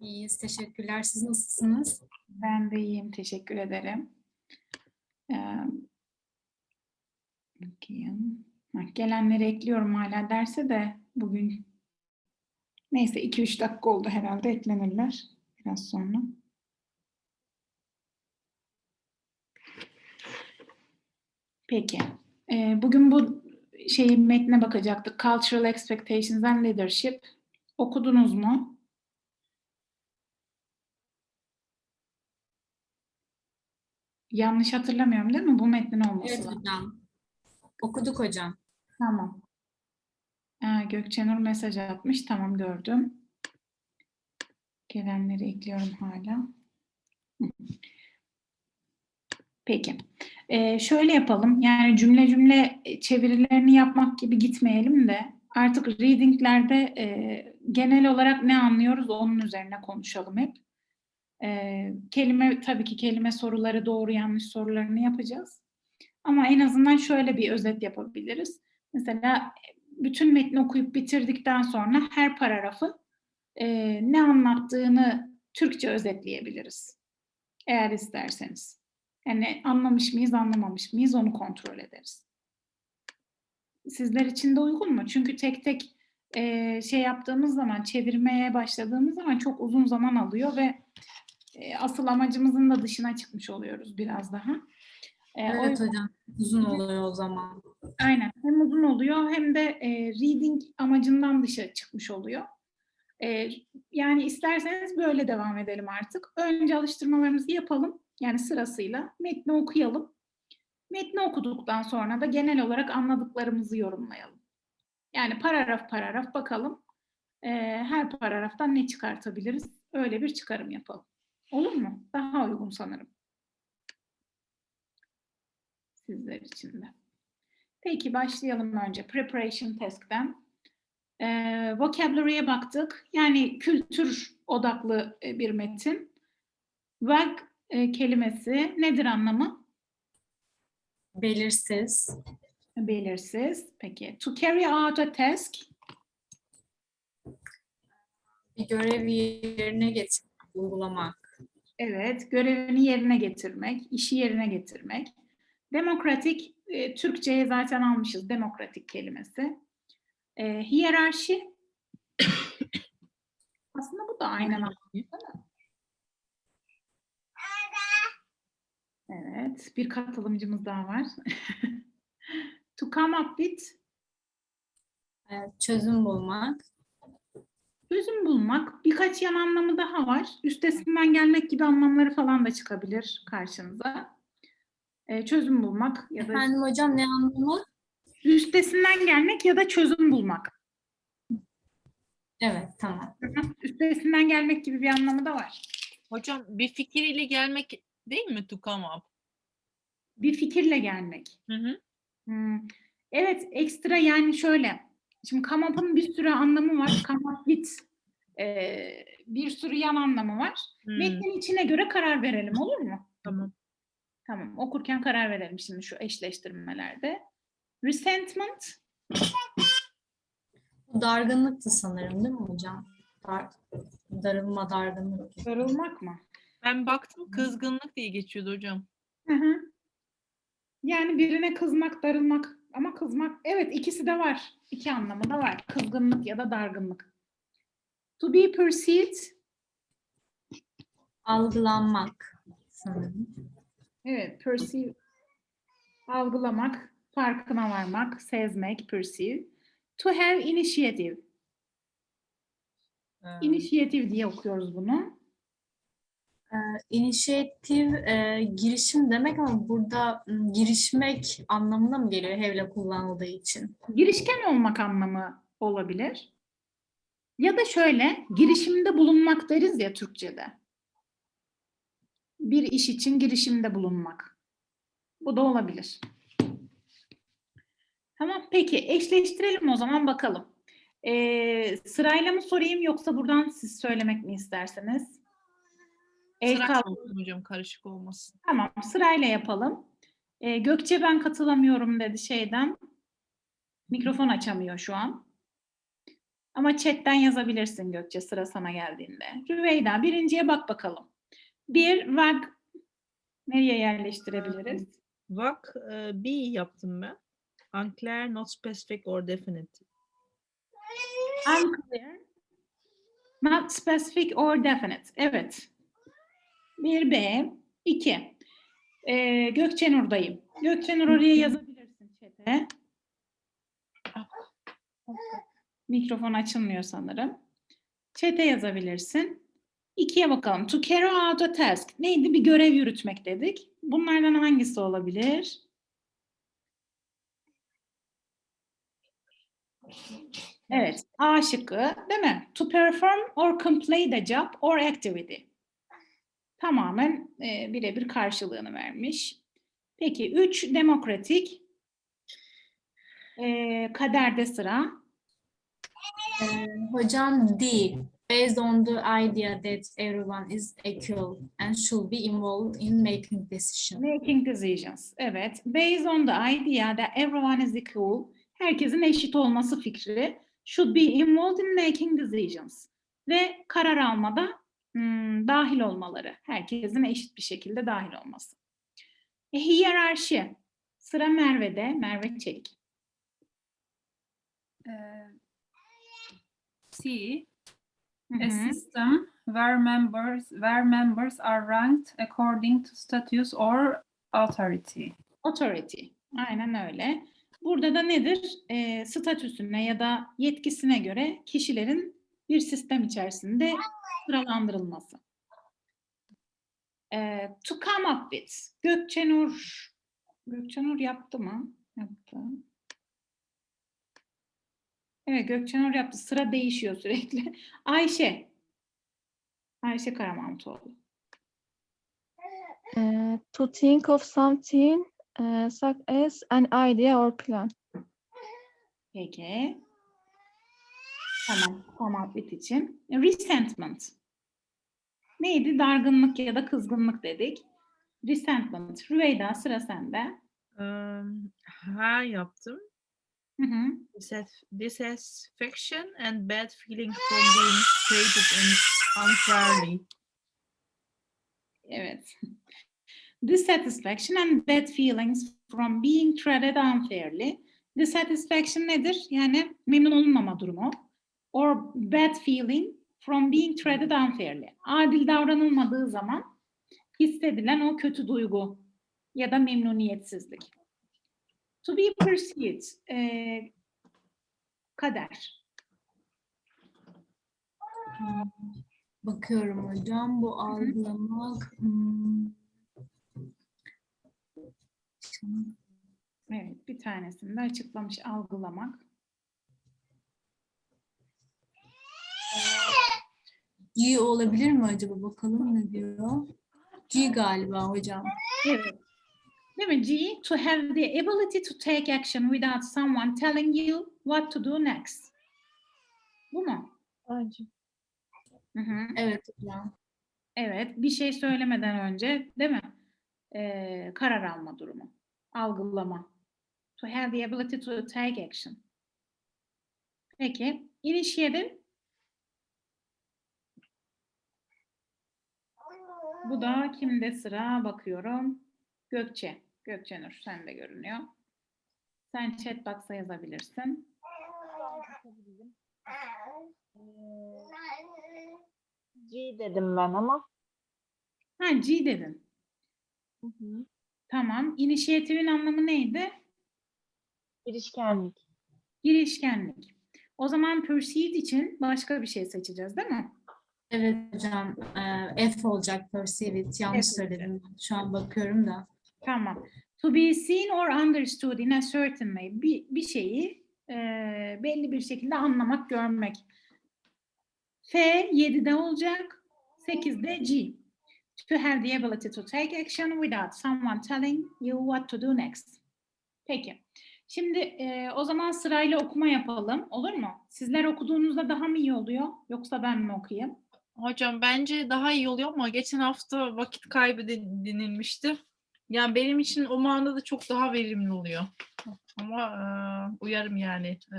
İyiyiz, teşekkürler. Siz nasılsınız? Ben de iyiyim, teşekkür ederim. Ee, bakayım. Ha, gelenleri ekliyorum hala derse de bugün neyse 2-3 dakika oldu herhalde eklenirler biraz sonra. Peki. Ee, bugün bu şeyi metne bakacaktık. Cultural Expectations and Leadership. Okudunuz mu? Yanlış hatırlamıyorum değil mi? Bu metnin olması Evet lazım. hocam. Okuduk hocam. Tamam. Aa, Gökçenur mesaj atmış. Tamam gördüm. Gelenleri ekliyorum hala. Peki. Ee, şöyle yapalım. Yani cümle cümle çevirilerini yapmak gibi gitmeyelim de artık readinglerde e, genel olarak ne anlıyoruz onun üzerine konuşalım hep. Ee, kelime tabii ki kelime soruları doğru yanlış sorularını yapacağız. Ama en azından şöyle bir özet yapabiliriz. Mesela bütün metni okuyup bitirdikten sonra her paragrafı e, ne anlattığını Türkçe özetleyebiliriz. Eğer isterseniz. Yani anlamış mıyız, anlamamış mıyız onu kontrol ederiz. Sizler için de uygun mu? Çünkü tek tek e, şey yaptığımız zaman, çevirmeye başladığımız zaman çok uzun zaman alıyor ve e, asıl amacımızın da dışına çıkmış oluyoruz biraz daha. E, o Evet hocam. Uzun oluyor o zaman. Aynen. Hem uzun oluyor hem de e, reading amacından dışa çıkmış oluyor. E, yani isterseniz böyle devam edelim artık. Önce alıştırmalarımızı yapalım. Yani sırasıyla metni okuyalım. Metni okuduktan sonra da genel olarak anladıklarımızı yorumlayalım. Yani paragraf paragraf bakalım. E, her paragraftan ne çıkartabiliriz? Öyle bir çıkarım yapalım. Olur mu? Daha uygun sanırım. Sizler için de. Peki başlayalım önce preparation task'ten. Ee, vocabulary'e baktık. Yani kültür odaklı e, bir metin. Vag e, kelimesi nedir anlamı? Belirsiz. Belirsiz. Peki. To carry out a task. Bir görevi yerine getirmek, uygulamak. Evet. Görevini yerine getirmek, işi yerine getirmek. Demokratik, e, Türkçe'ye zaten almışız demokratik kelimesi. E, hiyerarşi. Aslında bu da aynen mi? Evet, bir katılımcımız daha var. to come up with, çözüm bulmak. çözüm bulmak. Birkaç yan anlamı daha var. Üstesinden gelmek gibi anlamları falan da çıkabilir karşınıza. E, çözüm bulmak ya da Efendim hocam ne anlamı? üstesinden gelmek ya da çözüm bulmak. Evet, tamam. Üstesinden gelmek gibi bir anlamı da var. Hocam bir fikir ile gelmek değil mi to come up? Bir fikirle gelmek. Hı hı. Hmm. Evet, ekstra yani şöyle. Şimdi come up'ın bir sürü anlamı var. Come up with e, bir sürü yan anlamı var. Hmm, Metnin içine göre karar verelim olur mu? Tamam. Tamam, okurken karar verelim şimdi şu eşleştirmelerde. Resentment, Bu dargınlıktı sanırım değil mi hocam? Dar, darılma, dargınlık. darılmak mı? Ben baktım kızgınlık diye geçiyordu hocam. Hı hı. Yani birine kızmak, darılmak ama kızmak, evet ikisi de var. İki anlamı da var. Kızgınlık ya da dargınlık. To be perceived, Algılanmak sanırım. evet perceive, algılamak, farkına varmak, sezmek, perceive. To have initiative, Ee, initiative diye okuyoruz bunu. Ee, inisiyatif, e, girişim demek ama burada m, girişmek anlamına mı geliyor hevle kullanıldığı için? Girişken olmak anlamı olabilir. Ya da şöyle, girişimde bulunmak deriz ya Türkçe'de. Bir iş için girişimde bulunmak. Bu da olabilir. Tamam, peki eşleştirelim o zaman bakalım. Ee, sırayla mı sorayım yoksa buradan siz söylemek mi isterseniz? El hocam karışık olmasın. Tamam, sırayla yapalım. Ee, Gökçe ben katılamıyorum dedi şeyden. Mikrofon açamıyor şu an. Ama chatten yazabilirsin Gökçe sıra sana geldiğinde. Rüveyda birinciye bak bakalım. Bir vag nereye yerleştirebiliriz? Vak e, B yaptım ben. Unclear, not specific or definite. Unclear, not specific or definite. Evet. Bir B, iki. Ee, Gökçenur'dayım. Gökçenur oraya yazabilirsin chat'e. Mikrofon açılmıyor sanırım. Chat'e yazabilirsin. İkiye bakalım. To carry out a task. Neydi? Bir görev yürütmek dedik. Bunlardan hangisi olabilir? Evet. A şıkkı değil mi? To perform or complete a job or activity. Tamamen e, birebir karşılığını vermiş. Peki üç demokratik. E, kaderde sıra. Ee, hocam D. Based on the idea that everyone is equal and should be involved in making decisions. Making decisions. Evet. Based on the idea that everyone is equal. Herkesin eşit olması fikri. Should be involved in making decisions. Ve karar almada hmm, dahil olmaları. Herkesin eşit bir şekilde dahil olması. E, hiyerarşi. Sıra Merve'de. Merve Çelik. uh, C, a system where members where members are ranked according to status or authority. Authority. Aynen öyle. Burada da nedir? Ee, statüsüne ya da yetkisine göre kişilerin bir sistem içerisinde sıralandırılması. Ee, to come up with. Gökçenur. Gökçenur yaptı mı? Yaptı. Evet Gökçenur yaptı. Sıra değişiyor sürekli. Ayşe. Ayşe Karamahmutoğlu. Uh, to think of something uh, such as an idea or plan. Peki. Tamam, with için. Resentment. Neydi? Dargınlık ya da kızgınlık dedik. Resentment. Rüveyda sıra sende. Um, ha yaptım. Hı hı. Dissat- Dissatisfaction and bad feeling from being treated un- unfairly. Evet. Dissatisfaction and bad feelings from being treated unfairly. Dissatisfaction nedir? Yani memnun olunmama durumu. Or bad feeling from being treated unfairly. Adil davranılmadığı zaman hissedilen o kötü duygu ya da memnuniyetsizlik. To be pursued. eee, kader. Bakıyorum hocam. Bu algılamak. hmm, Evet, bir tanesini de açıklamış algılamak. G olabilir mi acaba? Bakalım ne diyor. G galiba hocam. Evet. Değil mi? G, to have the ability to take action without someone telling you what to do next. Bu mu? Bence. Hı hı. Evet hocam. Evet, bir şey söylemeden önce değil mi? Ee, karar alma durumu. Algılama. To have the ability to take action. Peki, initiative. Bu da kimde sıra bakıyorum. Gökçe. Gökçenur sende görünüyor. Sen chat box'a yazabilirsin. G dedim ben ama. Ha G dedin. Tamam. İnisiyatifin anlamı neydi? Girişkenlik. Girişkenlik. O zaman proceed için başka bir şey seçeceğiz değil mi? Evet hocam. Ee, F olacak perceive it. Yanlış F söyledim. Şu an bakıyorum da. Tamam. To be seen or understood in a certain way. Bir, bir şeyi e, belli bir şekilde anlamak, görmek. F 7'de olacak. 8'de G. To have the ability to take action without someone telling you what to do next. Peki. Şimdi e, o zaman sırayla okuma yapalım. Olur mu? Sizler okuduğunuzda daha mı iyi oluyor? Yoksa ben mi okuyayım? Hocam bence daha iyi oluyor ama geçen hafta vakit kaybı de- denilmişti. Yani benim için o manada çok daha verimli oluyor. Ama e, uyarım yani. E,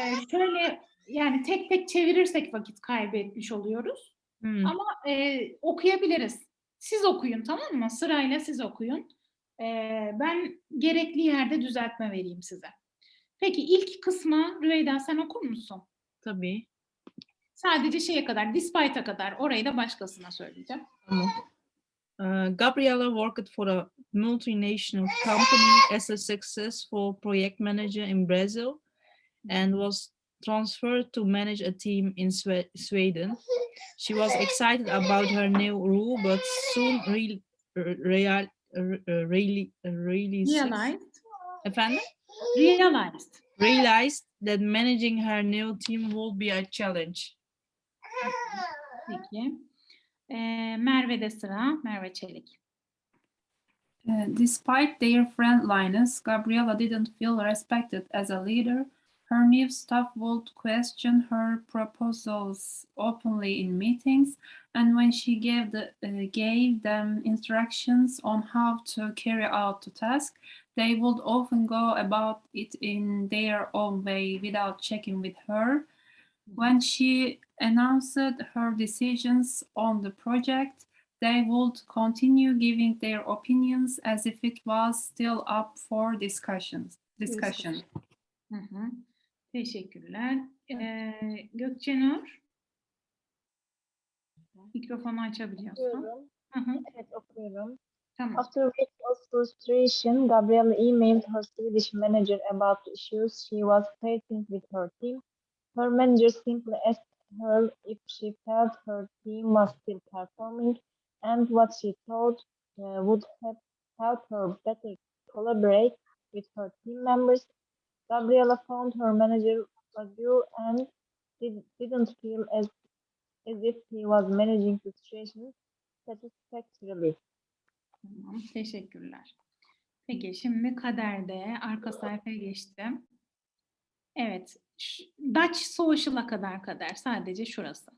Ee, şöyle yani tek tek çevirirsek vakit kaybetmiş oluyoruz. Hmm. Ama e, okuyabiliriz. Siz okuyun tamam mı? Sırayla siz okuyun. E, ben gerekli yerde düzeltme vereyim size. Peki ilk kısmı Rüveyda sen okur musun? Tabii. Sadece şeye kadar, despite'a kadar. Orayı da başkasına söyleyeceğim. Uh, Gabriella worked for a multinational company as a successful project manager in Brazil and was transferred to manage a team in Swe- Sweden. She was excited about her new role, but soon real, real, really, really, Realized. Efendim? Realized. realized that managing her new team would be a challenge. Peki. E, Merve'de sıra. Merve Çelik. Despite their friendliness, Gabriela didn't feel respected as a leader. Her new staff would question her proposals openly in meetings, and when she gave, the, uh, gave them instructions on how to carry out the task, they would often go about it in their own way without checking with her. When she announced her decisions on the project, they would continue giving their opinions as if it was still up for discussions. Discussion. Hı hı. Teşekkürler. Ee, Gökçenur. Mikrofonu açabiliyorsun. Okuyorum. Hı hı, Evet okuyorum. Tamam. After weeks of frustration, Gabriella emailed her Swedish manager about the issues she was facing with her team. Her manager simply asked her if she felt her team was still performing and what she thought uh, would helped her better collaborate with her team members. Gabriella found her manager was mature and did, didn't feel as, as if he was managing the situation satisfactorily. Tamam, teşekkürler. Peki şimdi kaderde arka sayfaya geçtim. Evet. Dutch Social'a kadar kadar sadece şurası.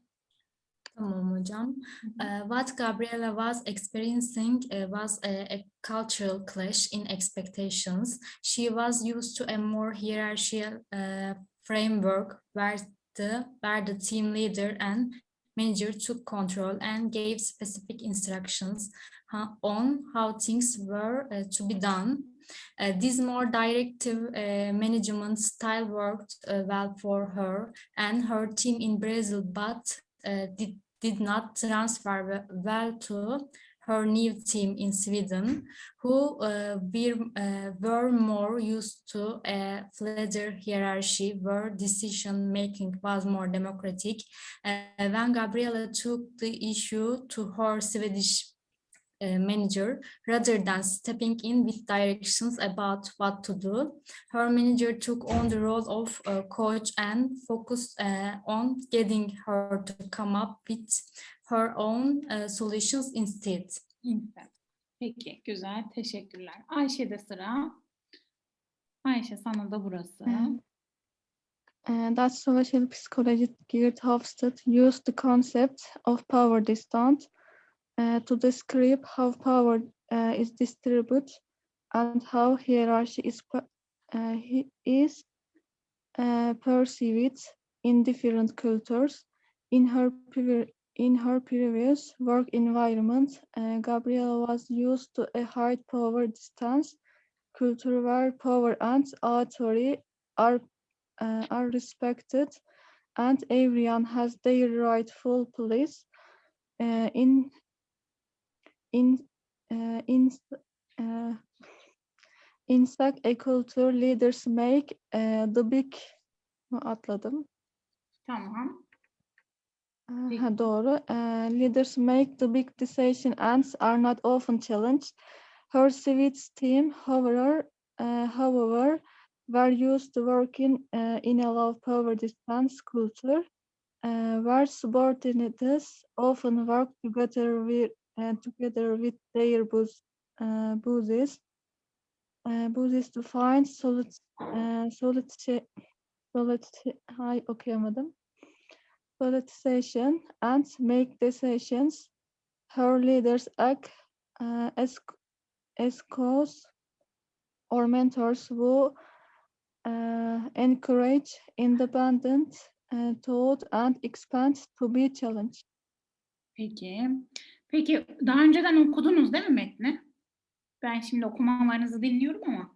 Tamam hocam. Uh, what Gabriela was experiencing uh, was a, a cultural clash in expectations. She was used to a more hierarchical uh, framework where the, where the team leader and manager took control and gave specific instructions on how things were to be done. Uh, this more directive uh, management style worked uh, well for her and her team in Brazil, but uh, did, did not transfer well to her new team in Sweden, who uh, were, uh, were more used to a flatter hierarchy where decision making was more democratic. When Gabriela took the issue to her Swedish uh, manager, rather than stepping in with directions about what to do, her manager took on the role of a coach and focused uh, on getting her to come up with her own uh, solutions instead. Peki, güzel. Teşekkürler. Ayşe'de sıra. Ayşe sana da burası. Mhm. Uh, that social psychologist Geert Hofstede used the concept of power distance uh, to describe how power uh, is distributed and how hierarchy is, uh, is uh, perceived in different cultures. In her, in her previous work environment, uh, Gabrielle was used to a high power distance culture where power and authority are uh, are respected and everyone has their rightful place uh, in in uh, in uh, in such a culture leaders make uh, the big atladım Tamam. Uh, ha, doğru. Uh, leaders make the big decision and are not often challenged. Her Swedes team, however, uh, however, were used to working uh, in a low power distance culture, uh, where subordinates often work together with uh, together with their boss, uh, bosses, uh, bosses to find solid, uh, solid, solid, hay okuyamadım politicization and make decisions. Her leaders act uh, as, as cause or mentors who uh, encourage independent uh, taught and expand to be challenged. Peki. Peki daha önceden okudunuz değil mi metni? Ben şimdi okumalarınızı dinliyorum ama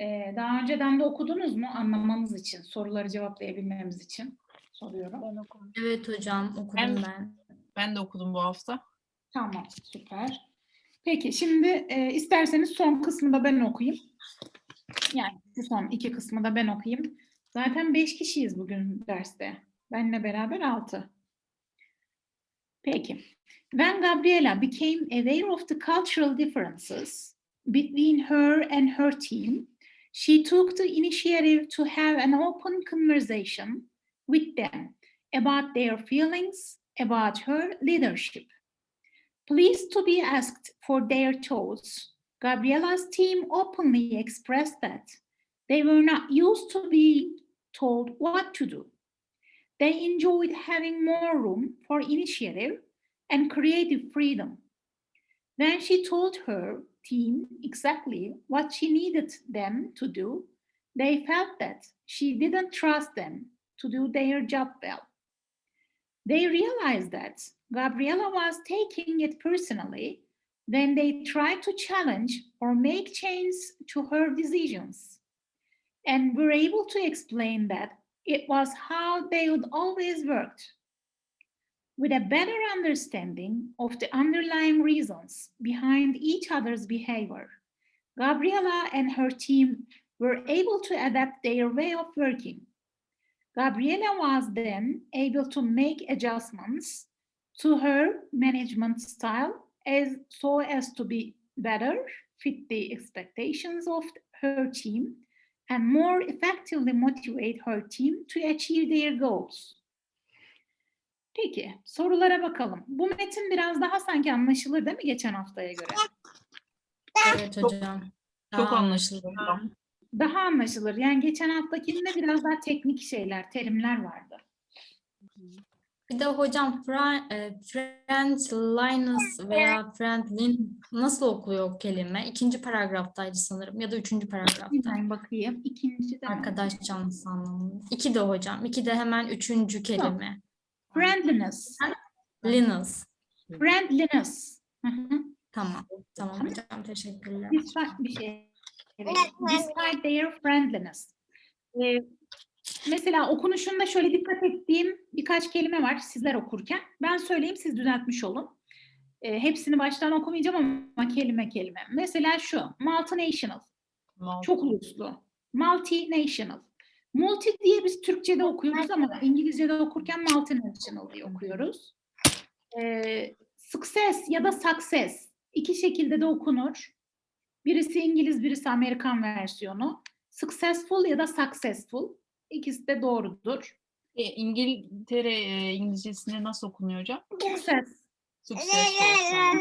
e, daha önceden de okudunuz mu anlamamız için, soruları cevaplayabilmemiz için soruyorum. Ben okudum. Evet hocam okudum Ben- ben. Ben de okudum bu hafta. Tamam, süper. Peki şimdi e, isterseniz son kısmı da ben okuyayım. Yani şu son iki kısmı da ben okuyayım. Zaten beş kişiyiz bugün derste. Benle beraber altı. Peki. When Gabriela became aware of the cultural differences between her and her team, she took the initiative to have an open conversation with them about their feelings about her leadership. Pleased to be asked for their thoughts, Gabriela's team openly expressed that they were not used to being told what to do. They enjoyed having more room for initiative and creative freedom. Then she told her team exactly what she needed them to do, they felt that she didn't trust them to do their job well. They realized that Gabriela was taking it personally when they tried to challenge or make change to her decisions, and were able to explain that it was how they would always worked. With a better understanding of the underlying reasons behind each other's behavior, Gabriela and her team were able to adapt their way of working. Gabriela was then able to make adjustments to her management style as so as to be better fit the expectations of her team and more effectively motivate her team to achieve their goals. Peki, sorulara bakalım. Bu metin biraz daha sanki anlaşılır değil mi geçen haftaya göre? Evet hocam. Çok anlaşıldı hocam. Daha anlaşılır. Yani geçen haftakinde biraz daha teknik şeyler, terimler vardı. Bir de hocam Fra- e, friendliness veya friendlin nasıl okuyor o kelime? İkinci paragraftaydı sanırım ya da üçüncü paragrafta. Ben bakayım. İkinci de Arkadaş canlısı anlamında. İki de hocam. İki de hemen üçüncü kelime. Friendliness. Friendliness. Hı hı. Tamam. Tamam hocam. Teşekkürler. Despite bir şey. Evet. Despite their friendliness. Ee, mesela okunuşunda şöyle dikkat ettiğim birkaç kelime var sizler okurken. Ben söyleyeyim siz düzeltmiş olun. Ee, hepsini baştan okumayacağım ama kelime kelime. Mesela şu, multinational, çok uluslu. Multinational. Multi diye biz Türkçe'de okuyoruz ama İngilizce'de okurken multinational diye okuyoruz. Ee, success ya da success iki şekilde de okunur. Birisi İngiliz, birisi Amerikan versiyonu. Successful ya da successful. İkisi de doğrudur. E, İngiltere e, İngilizcesinde nasıl okunuyor hocam? Success. Successful.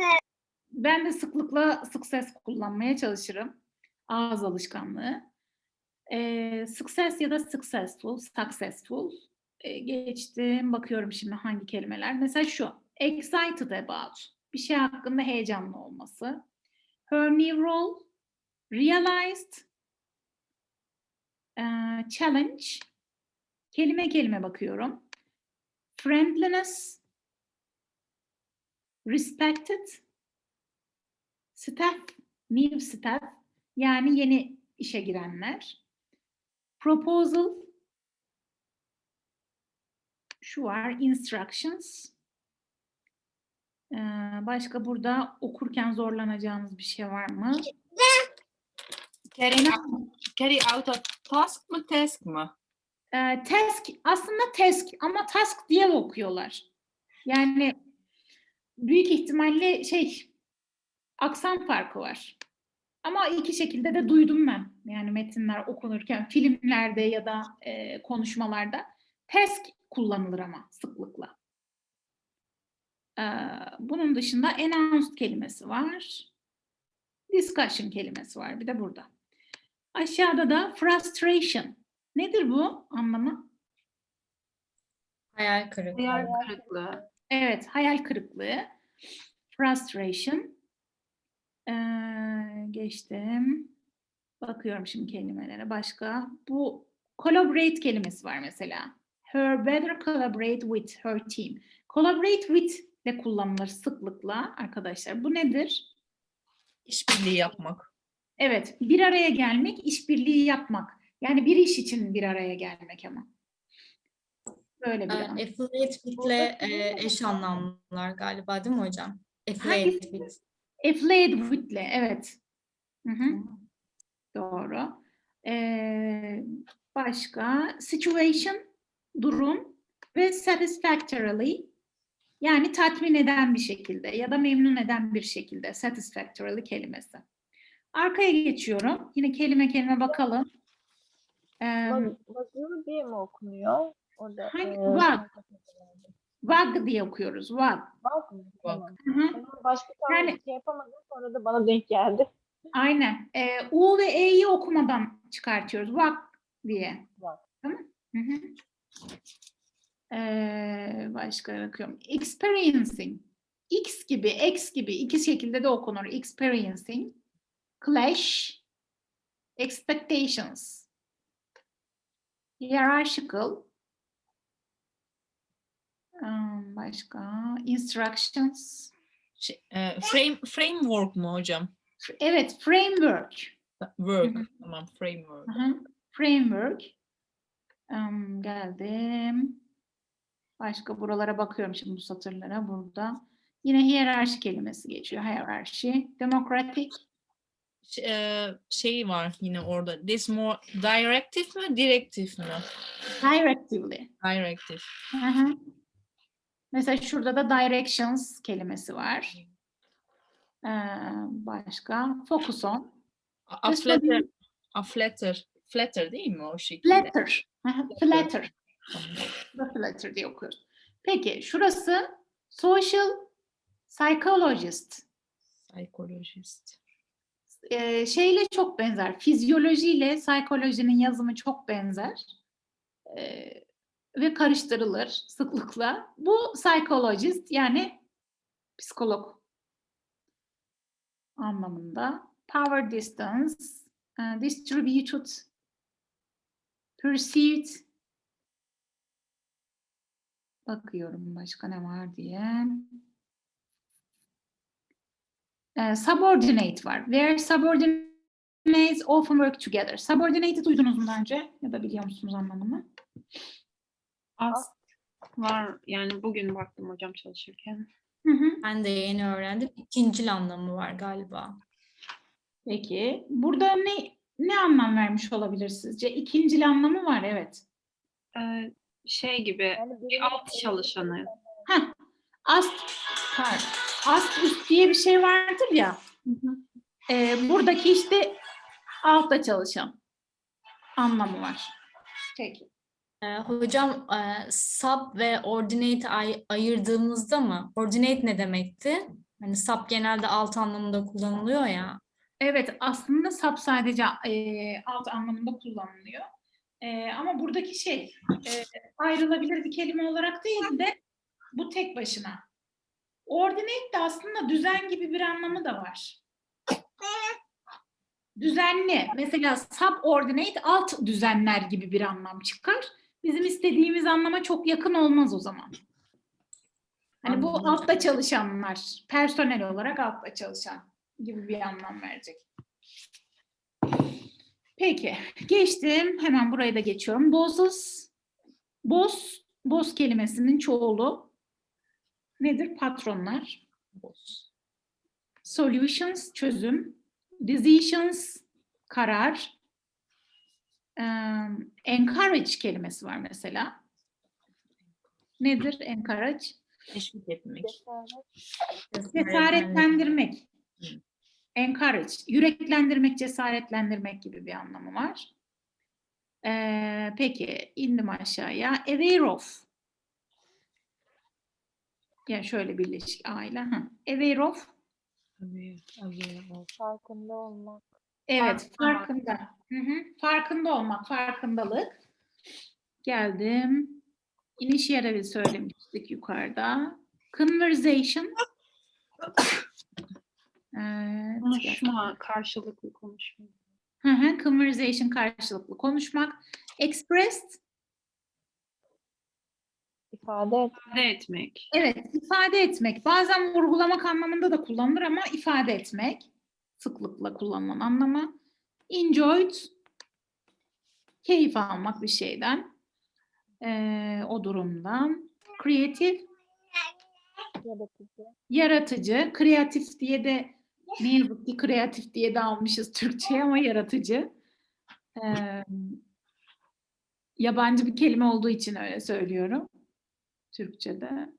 Ben de sıklıkla success kullanmaya çalışırım. Ağız alışkanlığı. Ee, success ya da successful, successful. Ee, geçtim. Bakıyorum şimdi hangi kelimeler. Mesela şu. Excited about. Bir şey hakkında heyecanlı olması. Her new role. Realized. Ee, challenge. Kelime kelime bakıyorum. Friendliness. Respected. Staff, new staff yani yeni işe girenler. Proposal, şu var, instructions. Ee, başka burada okurken zorlanacağınız bir şey var mı? Carry, carry out a task mı task mı? Ee, task, aslında task ama task diye okuyorlar. Yani büyük ihtimalle şey, aksan farkı var. Ama iki şekilde de duydum ben. Yani metinler okunurken filmlerde ya da e, konuşmalarda task kullanılır ama sıklıkla. Ee, bunun dışında announced kelimesi var. Discussion kelimesi var bir de burada. Aşağıda da frustration. Nedir bu anlamı? Hayal kırıklığı. Hayal kırıklığı. Evet, hayal kırıklığı. Frustration. Ee, geçtim. Bakıyorum şimdi kelimelere. Başka. Bu collaborate kelimesi var mesela. her better collaborate with her team. Collaborate with de kullanılır sıklıkla arkadaşlar. Bu nedir? İşbirliği yapmak. Evet, bir araya gelmek, işbirliği yapmak. Yani bir iş için bir araya gelmek ama. Böyle bir Ee, an. affiliate with'le e, eş anlamlılar galiba değil mi hocam? Affiliate with. Affiliate with'le, evet. Hı hı. Doğru. Ee, başka situation, durum ve satisfactorily yani tatmin eden bir şekilde ya da memnun eden bir şekilde satisfactorily kelimesi. Arkaya geçiyorum. Yine kelime kelime bakalım. Ee, Vaz- Vazılı diye mi okunuyor? Orada, Hangi- var. Vag diye okuyoruz. Vag. Vaz mı? Vag. Hı hı. Başka tane Yani- şey yapamadım sonra da bana denk geldi. Aynen. Ee, U ve E'yi okumadan çıkartıyoruz. Vag diye. Vag. Tamam. Hı hı. Ee, başka bakıyorum. Experiencing. X gibi, X gibi iki şekilde de okunur. Experiencing. Clash. Expectations. Hierarchical. Başka. Instructions. Şey, e, frame, framework mu hocam? Evet, framework. Work. Hı hı. Tamam, framework. Framework. Geldim. Başka buralara bakıyorum şimdi bu satırlara burada. Yine hiyerarşi kelimesi geçiyor. Hierarchy. Democratic. Ş- e, şey var yine orada. This more directive mi, directive mi? Directively. Directive. Aha. Mesela şurada da directions kelimesi var. Ee, başka. Focus on. A, a flatter, a flatter, flatter değil mi o şekilde? Flatter. Flatter. Flatter diye okuyoruz. Peki şurası social psychologist. Psychologist. Ee, şeyle çok benzer. Fizyolojiyle psikolojinin yazımı çok benzer. Ee, ve karıştırılır sıklıkla. Bu psychologist yani psikolog anlamında. Power distance, e, distributed, perceived. Bakıyorum başka ne var diye. Ee, subordinate var. Where subordinates often work together. Subordinate'i duydunuz mu daha önce? Ya da biliyor musunuz anlamını? Ast var yani bugün baktım hocam çalışırken. Hı hı. Ben de yeni öğrendim. İkincil anlamı var galiba. Peki. Burada ne ne anlam vermiş olabilir sizce? İkincil anlamı var evet. Ee, şey gibi Yani bir alt çalışanı. Heh. Ast, pardon. Ast üst diye bir şey vardır ya. Ee, buradaki işte altta çalışan anlamı var. Peki. Ee, hocam e, sub ve ordinate ay- ayırdığımızda mı? Ordinate ne demekti? Hani sub genelde alt anlamında kullanılıyor ya. Evet, aslında sap sadece e, alt anlamında kullanılıyor. E, ama buradaki şey e, ayrılabilir bir kelime olarak değil de bu tek başına. Ordinate de aslında düzen gibi bir anlamı da var. Düzenli. Mesela subordinate alt düzenler gibi bir anlam çıkar. Bizim istediğimiz anlama çok yakın olmaz o zaman. Hani bu altta çalışanlar, personel olarak altta çalışan gibi bir anlam verecek. Peki, geçtim. Hemen buraya da geçiyorum. Bosses, boss, boss kelimesinin çoğulu nedir? Patronlar. Boss. Solutions, çözüm. Decisions, karar. Encourage kelimesi var mesela. Nedir encourage? Teşvik etmek. Cesaret. Cesaretlendirmek. Encourage. Yüreklendirmek, cesaretlendirmek gibi bir anlamı var. Ee, peki indim aşağıya. Aware of. Ya şöyle birleşik aile. Ha. Aware of. Aware, aware of. Farkında olmak. Evet, Farkında. farkında. Hı hı. Farkında olmak, farkındalık. Geldim. Initiative söylemiştik yukarıda. Conversation. Evet, Konuşma, karşılıklı konuşma. Hı hı, conversation karşılıklı konuşmak. Expressed ifade et. ifade etmek. Evet, ifade etmek. Bazen vurgulamak anlamında da kullanılır ama ifade etmek sıklıkla kullanılan anlamı. Enjoyed, keyif almak bir şeyden, eee, o durumdan. Creative, Yaratıcı. yaratıcı. Kreatif diye de ne yazık ki kreatif diye de almışız Türkçe'ye ama yaratıcı. Eee, yabancı bir kelime olduğu için öyle söylüyorum. Türkçe'de.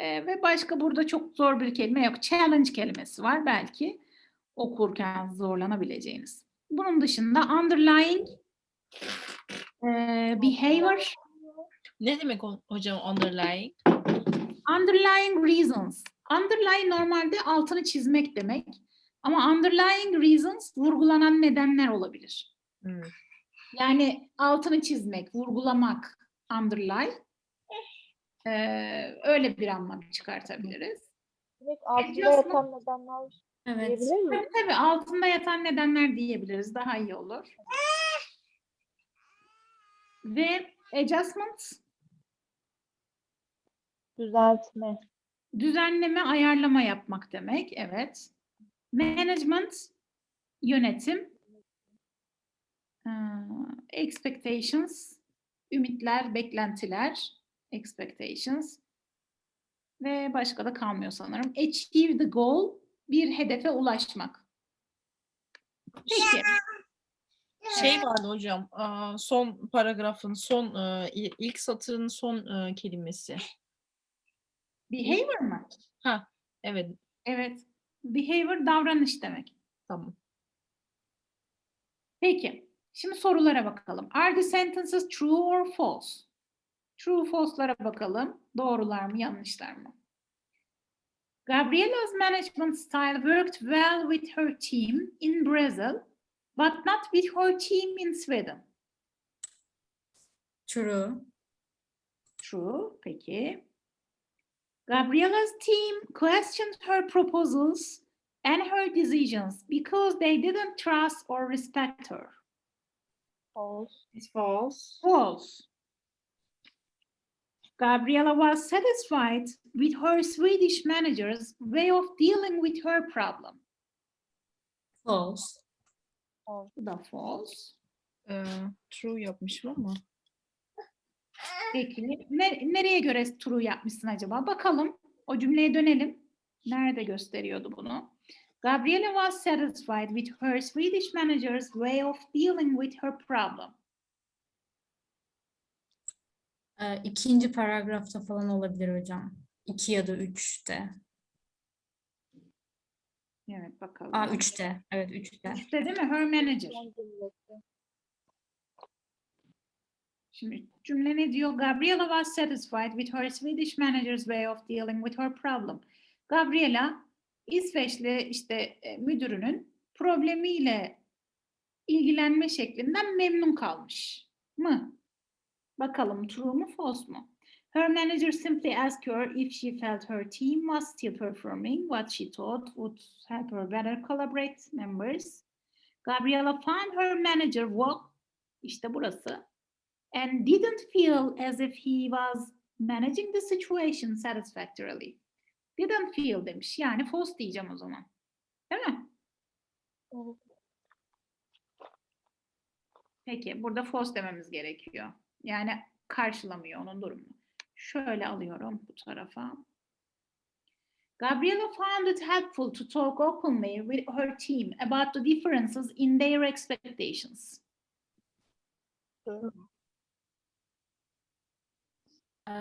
Eee, ve başka burada çok zor bir kelime yok. Challenge kelimesi var belki okurken zorlanabileceğiniz. Bunun dışında underlying eee, behavior, Ne demek hocam underlying? underlying reasons. Underlying normalde altını çizmek demek. Ama underlying reasons vurgulanan nedenler olabilir. Hmm. Yani altını çizmek, vurgulamak, underline. Eee, öyle bir anlam çıkartabiliriz. Direkt altında yatan nedenler Evet. diyebilir? Tabii tabii altında yatan nedenler diyebiliriz. Daha iyi olur. Ve adjustment, Düzeltme. düzenleme, ayarlama yapmak demek. Evet. Management, yönetim. Ee, expectations, ümitler, beklentiler. Expectations. Ve başka da kalmıyor sanırım. Achieve the goal, bir hedefe ulaşmak. Peki. Şey vardı hocam, son paragrafın son i- ilk satırın son e, kelimesi. Behavior mı? Ha, evet, Evet. Behavior davranış demek. tamam. Peki. Şimdi sorulara bakalım. Are the sentences true or false? True false'lara bakalım. Doğrular mı, yanlışlar mı? Gabriella's management style worked well with her team in Brazil, but not with her team in Sweden. True. True. Peki. Gabriela's team questioned her proposals and her decisions because they didn't trust or respect her. False. It's false. False. Gabriella was satisfied with her Swedish manager's way of dealing with her problem. False. Bu da false. Ee, true yapmışım ama. Peki ne- nereye göre true yapmışsın acaba? Bakalım. O cümleye dönelim. Nerede gösteriyordu bunu? Gabriella was satisfied with her Swedish manager's way of dealing with her problem. Ee, ikinci paragrafta falan olabilir hocam. İki ya da üçte. Evet bakalım. Aa üçte. Evet üçte. İşte değil mi? Her manager. Şimdi cümle ne diyor? Gabriella was satisfied with her Swedish manager's way of dealing with her problem. Gabriella İsveçli işte e, müdürünün problemiyle ilgilenme şeklinden memnun kalmış mı? Bakalım true mu false mu? Her manager simply asked her if she felt her team was still performing what she thought would help her better collaborate members. Gabriella found her manager work işte burası and didn't feel as if he was managing the situation satisfactorily. Didn't feel demiş. Yani false diyeceğim o zaman. Değil mi? Peki burada false dememiz gerekiyor. Yani karşılamıyor onun durumunu. Şöyle alıyorum bu tarafa. Gabriella found it helpful to talk openly with her team about the differences in their expectations. Ee,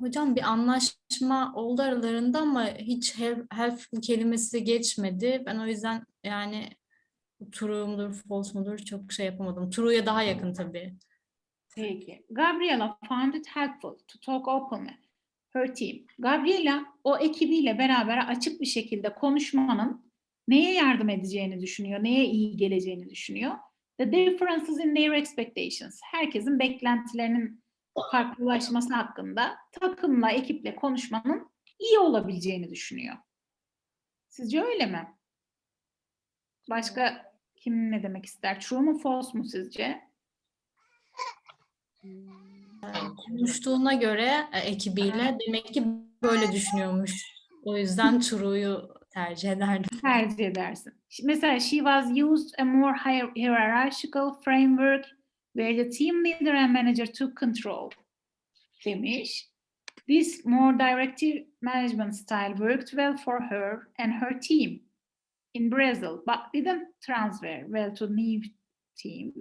hocam bir anlaşma oldu aralarında ama hiç help, helpful kelimesi geçmedi. Ben o yüzden yani true mudur, false mudur çok şey yapamadım. True'ya daha yakın tabii. Peki. Gabriella found it helpful to talk openly. Her team. Gabriella o ekibiyle beraber açık bir şekilde konuşmanın neye yardım edeceğini düşünüyor, neye iyi geleceğini düşünüyor. The differences in their expectations. Herkesin beklentilerinin farklılaşması hakkında takımla, ekiple konuşmanın iyi olabileceğini düşünüyor. Sizce öyle mi? Başka kim ne demek ister? True mu false mu sizce? Hmm. konuştuğuna göre e, ekibiyle demek ki böyle düşünüyormuş. O yüzden True'yu tercih ederdim. tercih edersin. Mesela she was used a more hier- hierarchical framework where the team leader and manager took control demiş. This more directive management style worked well for her and her team in Brazil, but didn't transfer well to new team.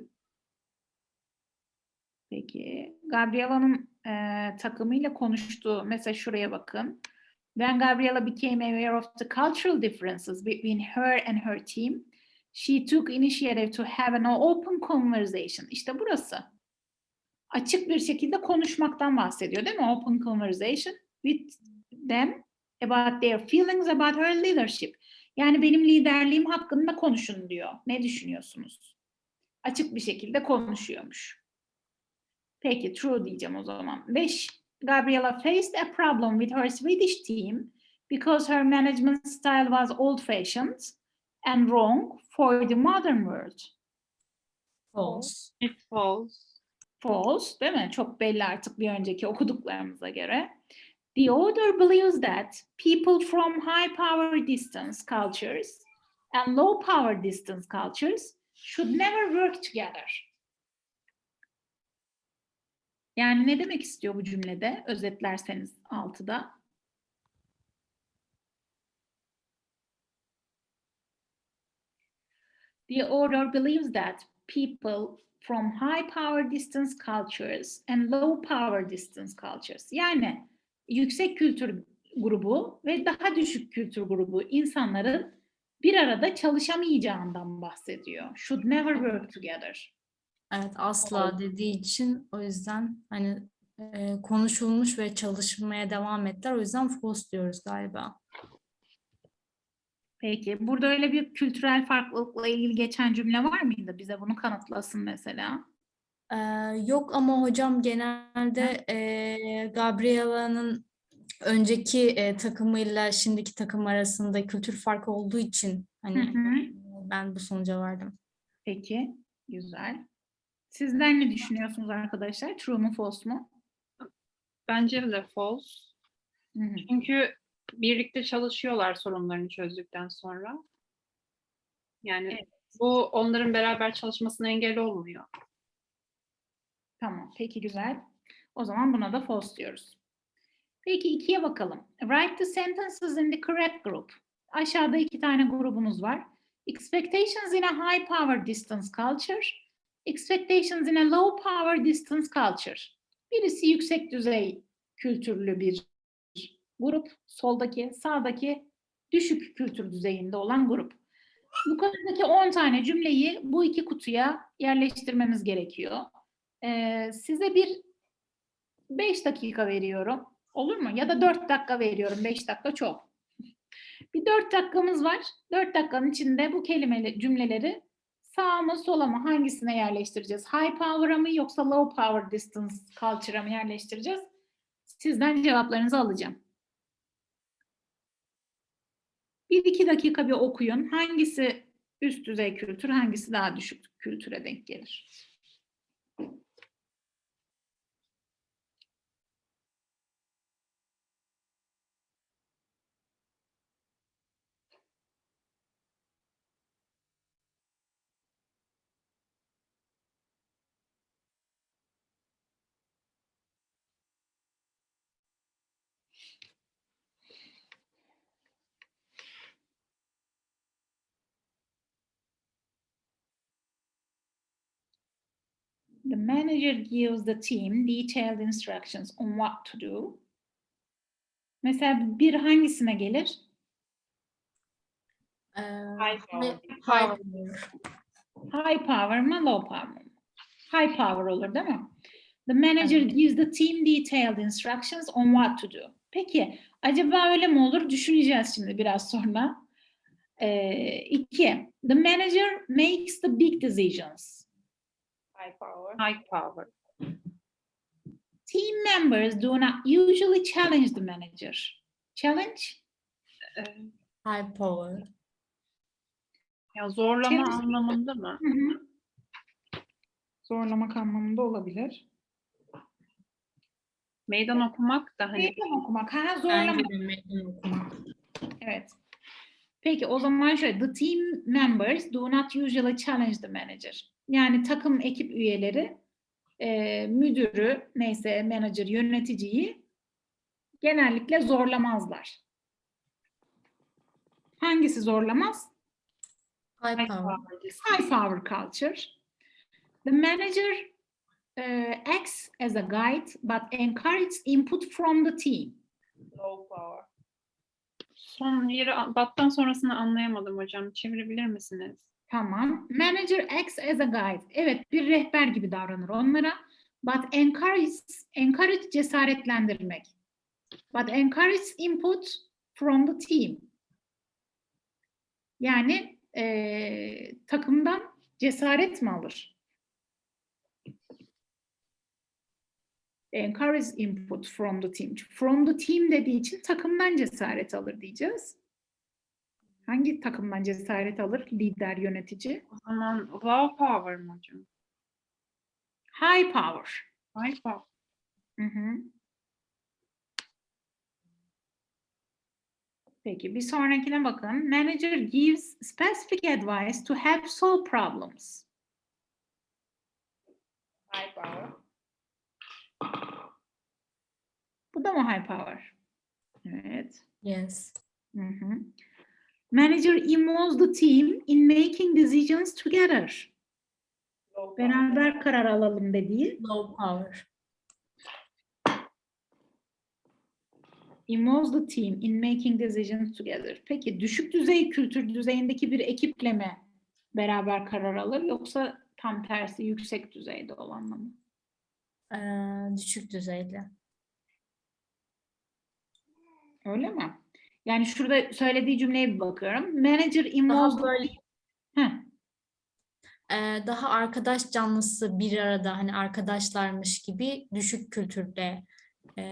Peki, Gabriela'nın eee, takımıyla konuştuğu, mesela şuraya bakın. When Gabriela became aware of the cultural differences between her and her team, she took initiative to have an open conversation. İşte burası. Açık bir şekilde konuşmaktan bahsediyor değil mi? Open conversation with them about their feelings about her leadership. Yani benim liderliğim hakkında konuşun diyor. Ne düşünüyorsunuz? Açık bir şekilde konuşuyormuş. Peki true diyeceğim o zaman. 5. Gabriela faced a problem with her Swedish team because her management style was old-fashioned and wrong for the modern world. False. It falls. False, değil mi? Çok belli artık bir önceki okuduklarımıza göre. The author believes that people from high power distance cultures and low power distance cultures should never work together. Yani ne demek istiyor bu cümlede? Özetlerseniz altıda. The author believes that people from high power distance cultures and low power distance cultures yani yüksek kültür grubu ve daha düşük kültür grubu insanların bir arada çalışamayacağından bahsediyor. Should never work together. Evet asla dediği için o yüzden hani e, konuşulmuş ve çalışmaya devam ettiler. O yüzden false diyoruz galiba. Peki burada öyle bir kültürel farklılıkla ilgili geçen cümle var mıydı? Bize bunu kanıtlasın mesela. Ee, yok ama hocam genelde e, Gabriela'nın önceki e, takımıyla şimdiki takım arasında kültür farkı olduğu için hani Hı hı. ben bu sonuca vardım. Peki, güzel. Sizler ne düşünüyorsunuz arkadaşlar? True mu, false mu? Bence de false. Hı hı. Çünkü birlikte çalışıyorlar sorunlarını çözdükten sonra. Yani bu onların beraber çalışmasına engel olmuyor. Tamam, peki güzel. O zaman buna da false diyoruz. Peki ikiye bakalım. Write the sentences in the correct group. Aşağıda iki tane grubunuz var. Expectations in a high power distance culture. Expectations in a low power distance culture. Birisi yüksek düzey kültürlü bir grup. Soldaki, sağdaki düşük kültür düzeyinde olan grup. Yukarıdaki 10 tane cümleyi bu iki kutuya yerleştirmemiz gerekiyor. Ee, size bir 5 dakika veriyorum. Olur mu? Ya da 4 dakika veriyorum. 5 dakika çok. Bir 4 dakikamız var. 4 dakikanın içinde bu kelimeli cümleleri sağa mı sola mı hangisine yerleştireceğiz? High power'a mı yoksa low power distance culture'a mı yerleştireceğiz? Sizden cevaplarınızı alacağım. Bir iki dakika bir okuyun. Hangisi üst düzey kültür, hangisi daha düşük kültüre denk gelir? The manager gives the team detailed instructions on what to do. Mesela bir hangisine gelir? Ee, High power. high- high power. High power mı, low power mı? High power olur değil mi? The manager Evet. gives the team detailed instructions on what to do. Peki, acaba öyle mi olur? Düşüneceğiz şimdi biraz sonra. Ee, iki, the manager makes the big decisions. High power. High power. Team members do not usually challenge the manager. Challenge? Ee, High power. ya zorlama Challenge- anlamında mı? Hı hı. Zorlamak anlamında olabilir. Meydan okumak da hani Meydan okumak. Ha, zorlamak. meydan okumak. Evet. Peki o zaman şöyle, the team members do not usually challenge the manager. Yani takım ekip üyeleri e, müdürü, neyse manager, yöneticiyi genellikle zorlamazlar. Hangisi zorlamaz? High high power. High power culture. The manager uh, acts as a guide but encourages input from the team. Low power. Son yeri battan sonrasını anlayamadım hocam. Çevirebilir misiniz? Tamam. Manager acts as a guide. Evet, bir rehber gibi davranır onlara. But encourage, encourage cesaretlendirmek. But encourage input from the team. Yani eee, takımdan cesaret mi alır? Encourage input from the team. From the team dediği için takımdan cesaret alır diyeceğiz. Hangi takımdan cesaret alır lider yönetici? O zaman low power mı hocam? High power. High power. Hı hı. Peki bir sonrakine bakın. Manager gives specific advice to help solve problems. High power. Bu da mı high power? Evet. Yes. Hı hı. Manager involves the team in making decisions together. Low power. Beraber karar alalım dediği. Low power. Involves the team in making decisions together. Peki düşük düzey kültür düzeyindeki bir ekiple mi beraber karar alır yoksa tam tersi yüksek düzeyde olanla mı? Ee, düşük düzeyli. Öyle mi? Yani şurada söylediği cümleye bir bakıyorum. Manager involves Daha böyle Heh, e, daha arkadaş canlısı bir arada hani arkadaşlarmış gibi düşük kültürde e,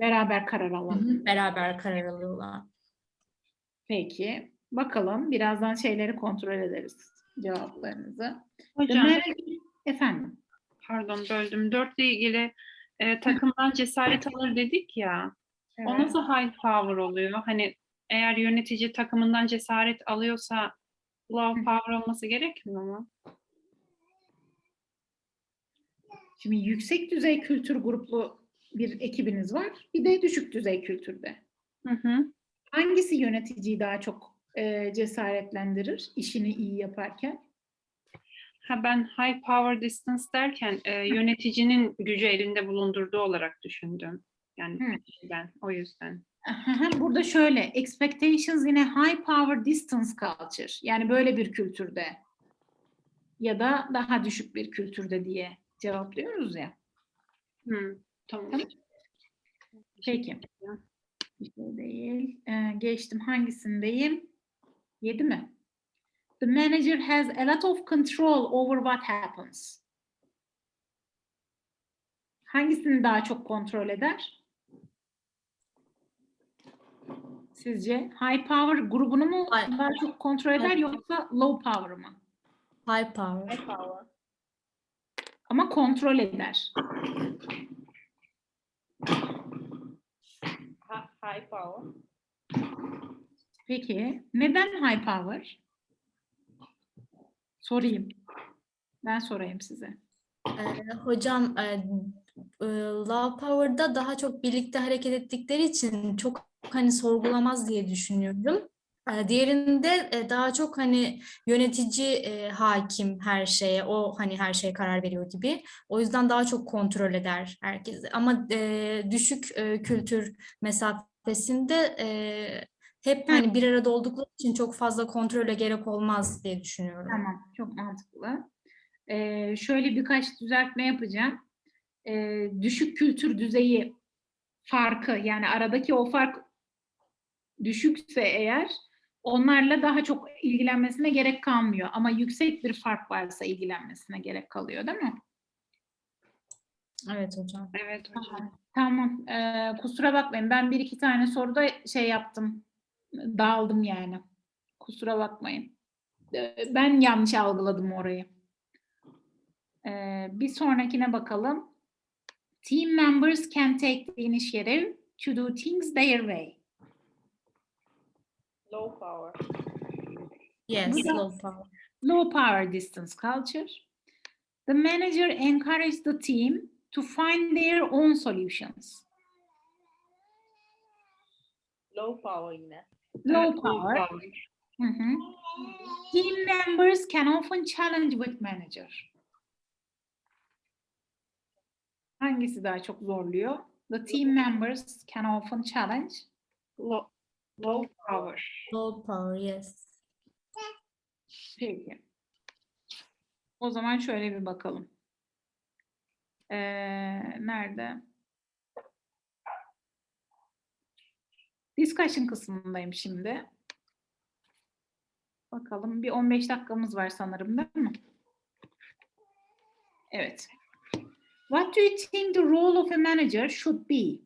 beraber karar hı, beraber karar alıyorlar. Peki. Bakalım. Birazdan şeyleri kontrol ederiz. Cevaplarınızı. Hocam manager- Efendim. pardon böldüm. Dörtle ilgili e, takımdan cesaret alır dedik ya. O Evet. nasıl high power oluyor? Hani eğer yönetici takımından cesaret alıyorsa low power olması gerekmiyor mu? Şimdi yüksek düzey kültür gruplu bir ekibiniz var. Bir de düşük düzey kültürde. Hı hı. Hangisi yöneticiyi daha çok e, cesaretlendirir işini iyi yaparken? Ha ben high power distance derken e, yöneticinin gücü elinde bulundurduğu olarak düşündüm. Yani Hı. ben o yüzden. Burada şöyle, expectations in a high power distance culture. Yani böyle bir kültürde ya da daha düşük bir kültürde diye cevaplıyoruz ya. Hı, tamam. Tamam. Peki. Bir şey değil. Ee, geçtim. Hangisindeyim? Yedi mi? The manager has a lot of control over what happens. Hangisini daha çok kontrol eder? Sizce high power grubunu mu High- daha çok kontrol eder High- yoksa low power mı? High power. High power. Ama kontrol eder. Ha- high power. Peki neden high power? Sorayım. Ben sorayım size. Ee, hocam e, e, Love Power'da daha çok birlikte hareket ettikleri için çok hani sorgulamaz diye düşünüyorum. Ee, diğerinde e, daha çok hani yönetici e, hakim her şeye, o hani her şeye karar veriyor gibi. O yüzden daha çok kontrol eder herkesi. Ama e, düşük e, kültür mesafesinde e, hep hani bir arada oldukları için çok fazla kontrole gerek olmaz diye düşünüyorum. Tamam, çok mantıklı. Ee, şöyle birkaç düzeltme yapacağım. Ee, düşük kültür düzeyi farkı, yani aradaki o fark düşükse eğer onlarla daha çok ilgilenmesine gerek kalmıyor. Ama yüksek bir fark varsa ilgilenmesine gerek kalıyor, değil mi? Evet hocam. Evet hocam. Tamam. Ee, kusura bakmayın. Ben bir iki tane soruda şey yaptım. Dağıldım yani. Kusura bakmayın. Ee, ben yanlış algıladım orayı. Ee, bir sonrakine bakalım. Team members can take the initiative to do things their way. Low power. Yes, low power. Low power distance culture. The manager encouraged the team to find their own solutions. Low power yine. Low power. Hı hı. Team members can often challenge with manager. Hangisi daha çok zorluyor? The team members can often challenge. Low, low power. Low power, yes. Peki. O zaman şöyle bir bakalım. Ee, nerede? Discussion kısmındayım şimdi. Bakalım bir 15 dakikamız var sanırım değil mi? Evet. What do you think the role of a manager should be?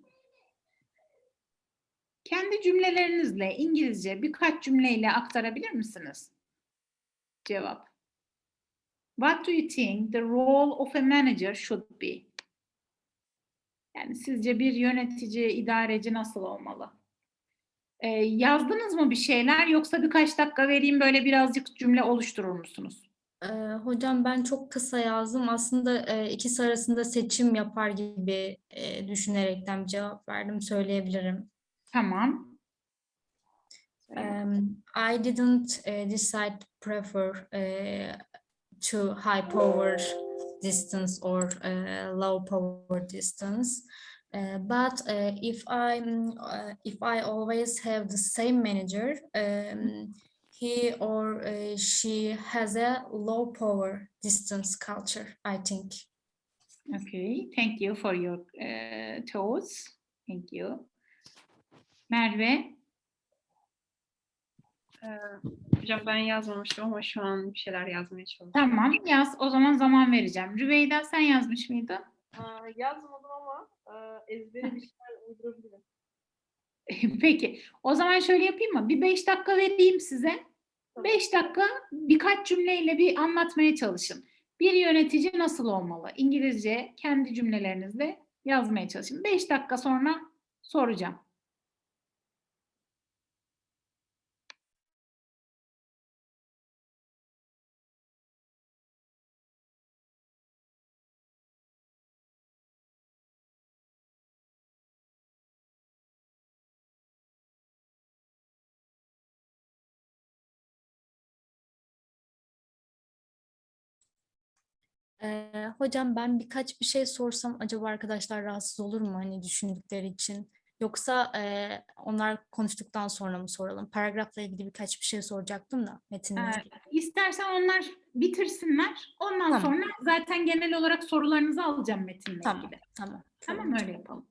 Kendi cümlelerinizle İngilizce birkaç cümleyle aktarabilir misiniz? Cevap. What do you think the role of a manager should be? Yani sizce bir yönetici, idareci nasıl olmalı? Ee, yazdınız mı bir şeyler yoksa birkaç dakika vereyim böyle birazcık cümle oluşturur musunuz? Ee, hocam ben çok kısa yazdım. Aslında e, ikisi arasında seçim yapar gibi e, düşünerekten bir cevap verdim, söyleyebilirim. Tamam. Um, I didn't uh, decide prefer uh, to high power distance or uh, low power distance. Uh, but uh, if I'm uh, if I always have the same manager, um, he or uh, she has a low power distance culture, I think. Okay. Thank you for your uh, thoughts. Thank you. Merve. Ee, hocam ben yazmamıştım ama şu an bir şeyler yazmaya çalışıyorum. Tamam yaz. O zaman zaman vereceğim. Rüveyda sen yazmış mıydın? Yazmadım ama e, ezbere bir şeyler uydurabilirim. Peki. O zaman şöyle yapayım mı? Bir beş dakika vereyim size. Beş dakika birkaç cümleyle bir anlatmaya çalışın. Bir yönetici nasıl olmalı? İngilizce kendi cümlelerinizle yazmaya çalışın. Beş dakika sonra soracağım. Ee, hocam ben birkaç bir şey sorsam acaba arkadaşlar rahatsız olur mu hani düşündükleri için? Yoksa e, onlar konuştuktan sonra mı soralım? Paragrafla ilgili birkaç bir şey soracaktım da metinle Ee. İstersen onlar bitirsinler. Ondan Tamam. sonra zaten genel olarak sorularınızı alacağım metinle Tamam, ilgili. tamam. Tamam öyle yapalım.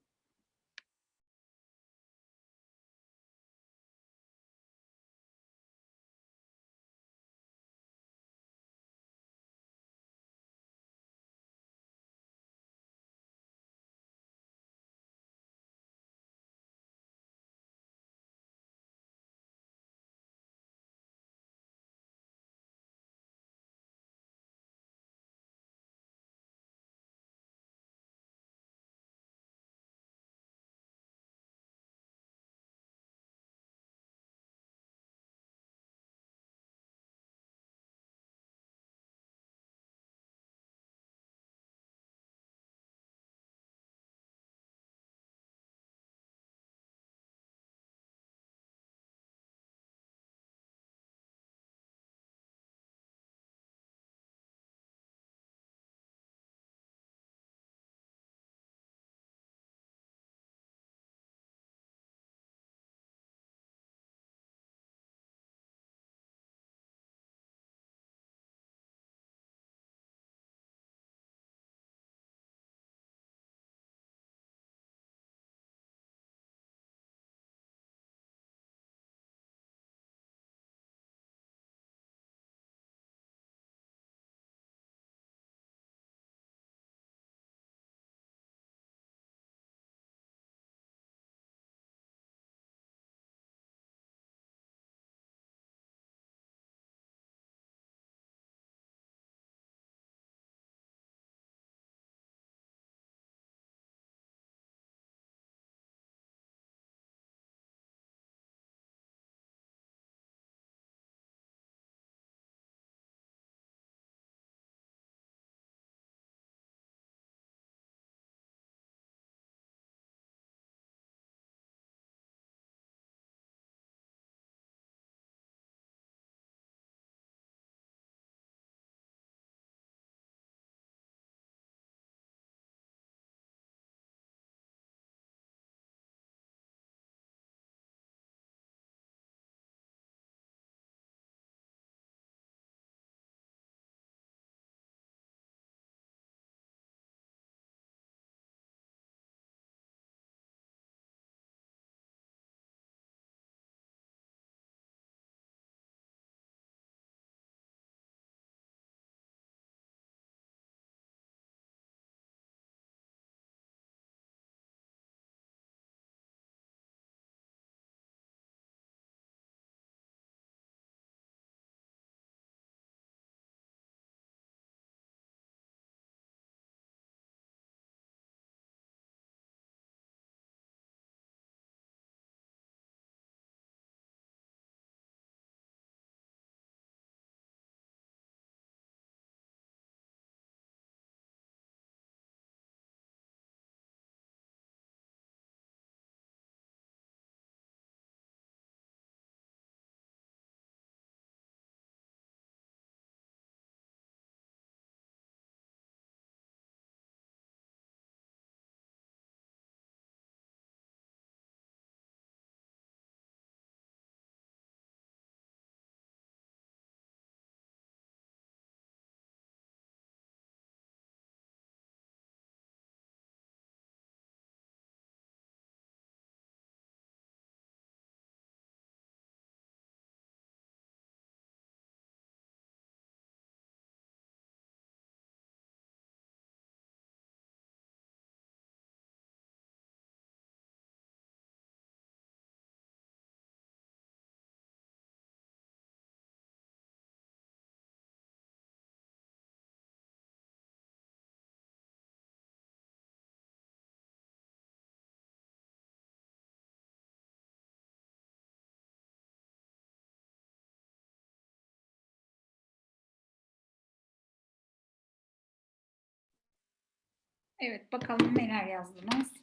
Evet bakalım neler yazdınız.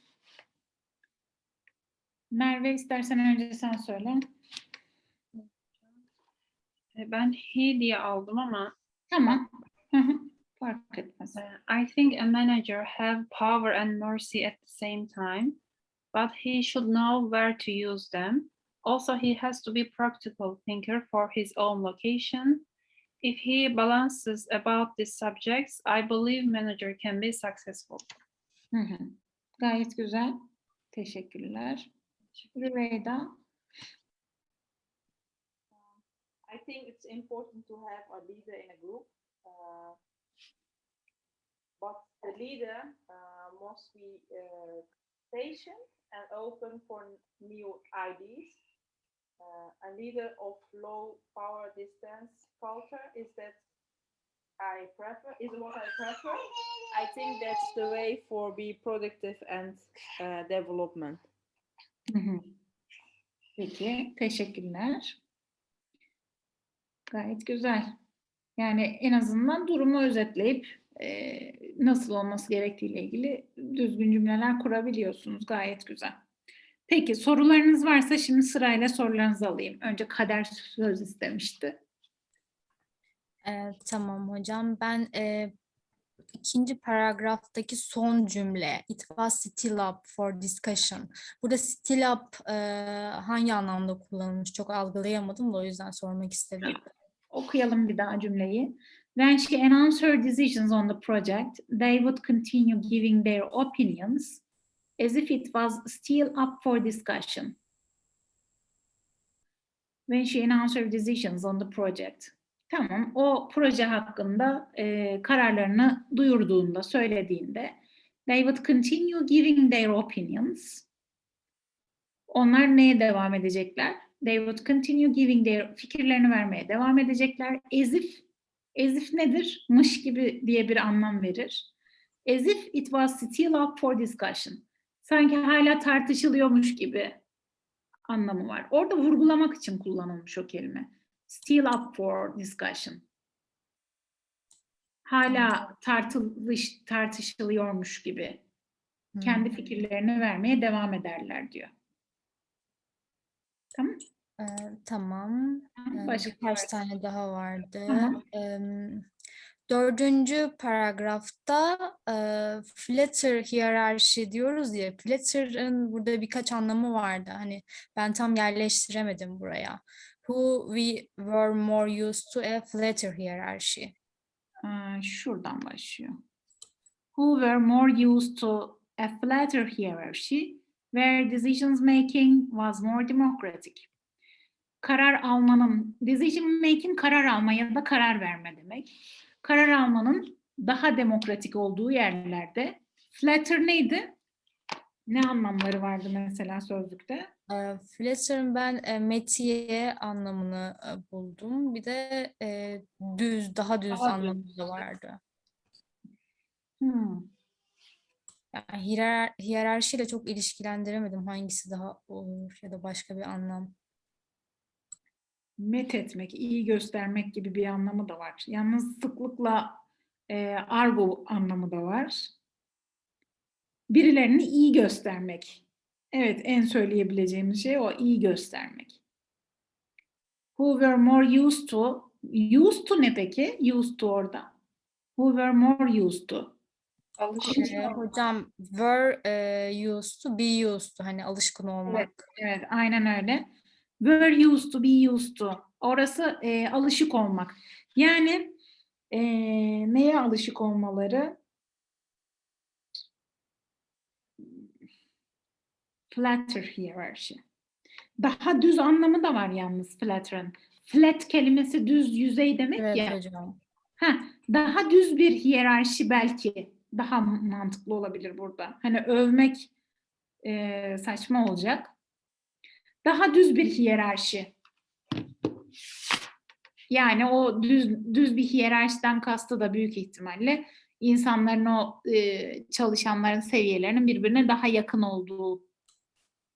Merve istersen önce sen söyle. Ben he diye aldım ama Tamam. Fark etmez. I think a manager have power and mercy at the same time, but he should know where to use them. Also, he has to be practical thinker for his own location. If he balances about these subjects, I believe manager can be successful. Hı hı. Gayet güzel. Teşekkürler. Rüveyda. I think it's important to have a leader in a group. uh, but the leader uh, must be uh, patient and open for new ideas. Uh, a leader of low power distance culture is that I prefer is what I prefer. I think that's the way for be productive and uh, development. Peki, teşekkürler. Gayet güzel. Yani en azından durumu özetleyip e, nasıl olması gerektiğiyle ilgili düzgün cümleler kurabiliyorsunuz. Gayet güzel. Peki sorularınız varsa şimdi sırayla sorularınızı alayım. Önce Kader söz istemişti. Ee, tamam hocam. Ben e, ikinci paragraftaki son cümle it was still up for discussion. Burada still up e, hangi anlamda kullanılmış çok algılayamadım da o yüzden sormak istedim. Okuyalım bir daha cümleyi. When she announced her decisions on the project, they would continue giving their opinions as if it was still up for discussion. When she announced her decisions on the project. Tamam, o proje hakkında e, kararlarını duyurduğunda, söylediğinde they would continue giving their opinions. Onlar neye devam edecekler? They would continue giving their fikirlerini vermeye devam edecekler. As if, as if nedir? Mış gibi diye bir anlam verir. As if it was still up for discussion. Sanki hala tartışılıyormuş gibi anlamı var. Orada vurgulamak için kullanılmış o kelime. Still up for discussion. Hala tartılış, tartışılıyormuş gibi kendi Hmm. fikirlerini vermeye devam ederler diyor. Tamam. Ee, tamam. Ee, Başka birkaç varsa. tane daha vardı. Em, dördüncü paragrafta e, flatter hiyerarşi diyoruz ya. Flatter'ın burada birkaç anlamı vardı. Hani ben tam yerleştiremedim buraya. Who we were more used to a flatter hierarchy. Aa, şuradan başlıyor. Who were more used to a flatter hierarchy where decisions making was more democratic. Karar almanın, decision making karar alma ya da karar verme demek. Karar almanın daha demokratik olduğu yerlerde flatter neydi? Ne anlamları vardı mesela sözlükte? E, flatter'ın ben e, metiye anlamını e, buldum. Bir de e, düz, daha düz Daha düz. anlamı da vardı. Hmm. Yani hiyer, hiyerarşiyle çok ilişkilendiremedim hangisi daha olur ya da başka bir anlam. Met etmek, iyi göstermek gibi bir anlamı da var. Yalnız sıklıkla e, argo anlamı da var. Birilerini iyi göstermek. Evet, en söyleyebileceğimiz şey o, iyi göstermek. Who were more used to, used to ne peki? Used to orada. Who were more used to. Alışık. Ee, hocam were e, used to be used to hani alışkın olmak. Evet, aynen öyle. Were used to, be used to. Orası e, alışık olmak. Yani e, neye alışık olmaları? Flatter hierarchy. Daha düz anlamı da var yalnız flatter'ın. Flat kelimesi düz yüzey demek Evet ya. hocam. Heh, daha düz bir hiyerarşi belki daha mantıklı olabilir burada. Hani övmek e, saçma olacak. Daha düz bir hiyerarşi. Yani o düz düz bir hiyerarşiden kastı da büyük ihtimalle insanların o e, çalışanların seviyelerinin birbirine daha yakın olduğu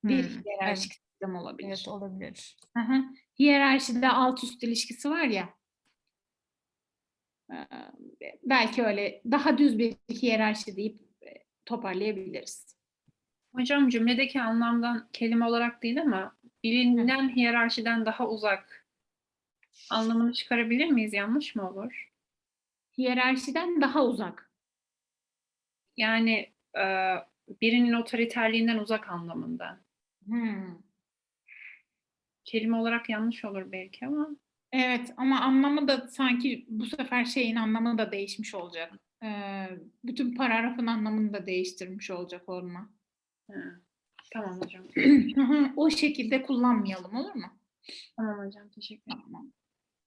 bir Hmm, hiyerarşik sistem olabilir. Evet olabilir. Hı hı. Hiyerarşide alt üst ilişkisi var ya. Ee, Belki öyle daha düz bir hiyerarşi deyip toparlayabiliriz. Hocam cümledeki anlamdan kelime olarak değil ama bilinen hiyerarşiden daha uzak anlamını çıkarabilir miyiz? Yanlış mı olur? Hiyerarşiden daha uzak. Yani e, birinin otoriterliğinden uzak anlamında. Hmm. Kelime olarak yanlış olur belki ama Evet ama anlamı da sanki bu sefer şeyin anlamı da değişmiş olacak. Ee, bütün paragrafın anlamını da değiştirmiş olacak olma. hı. Tamam hocam. o şekilde kullanmayalım olur mu? Tamam hocam teşekkür ederim. Tamam.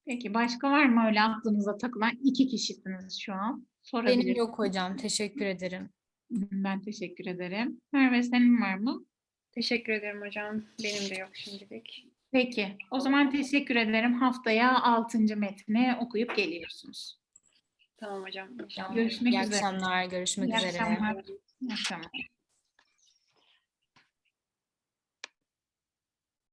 Peki başka var mı öyle aklınıza takılan iki kişisiniz şu an? Benim yok hocam. Teşekkür ederim. Ben teşekkür ederim. Merve senin var mı? Teşekkür ederim hocam. Benim de yok şimdilik. Peki. O zaman teşekkür ederim. Haftaya 6. metni okuyup geliyorsunuz. Tamam hocam. Görüşmek İyi üzere. akşamlar. Görüşmek İyi üzere. akşamlar. İyi akşamlar.